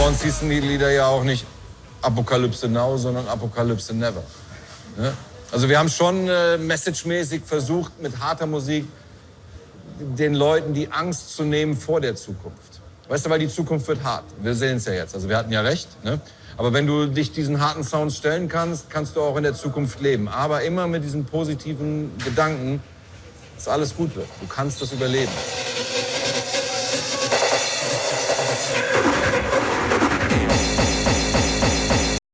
Bei uns hießen die Lieder ja auch nicht Apokalypse Now, sondern Apokalypse Never. Ne? Also wir haben schon äh, messagemäßig versucht, mit harter Musik den Leuten die Angst zu nehmen vor der Zukunft. Weißt du, weil die Zukunft wird hart. Wir sehen es ja jetzt. Also wir hatten ja recht. Ne? Aber wenn du dich diesen harten Sounds stellen kannst, kannst du auch in der Zukunft leben. Aber immer mit diesen positiven Gedanken, dass alles gut wird. Du kannst das überleben.